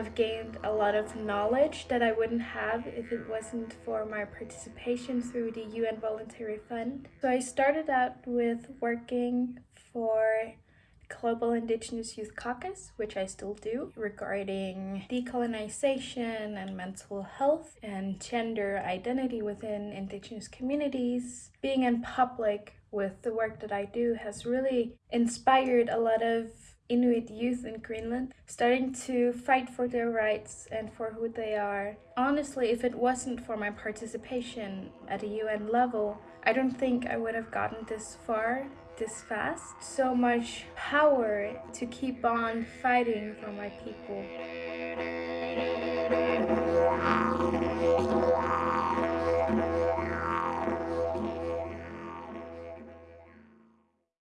have gained a lot of knowledge that I wouldn't have if it wasn't for my participation through the UN Voluntary Fund. So I started out with working for Global Indigenous Youth Caucus, which I still do, regarding decolonization and mental health and gender identity within Indigenous communities. Being in public with the work that I do has really inspired a lot of Inuit youth in Greenland, starting to fight for their rights and for who they are. Honestly, if it wasn't for my participation at a UN level, I don't think I would have gotten this far this fast. So much power to keep on fighting for my people.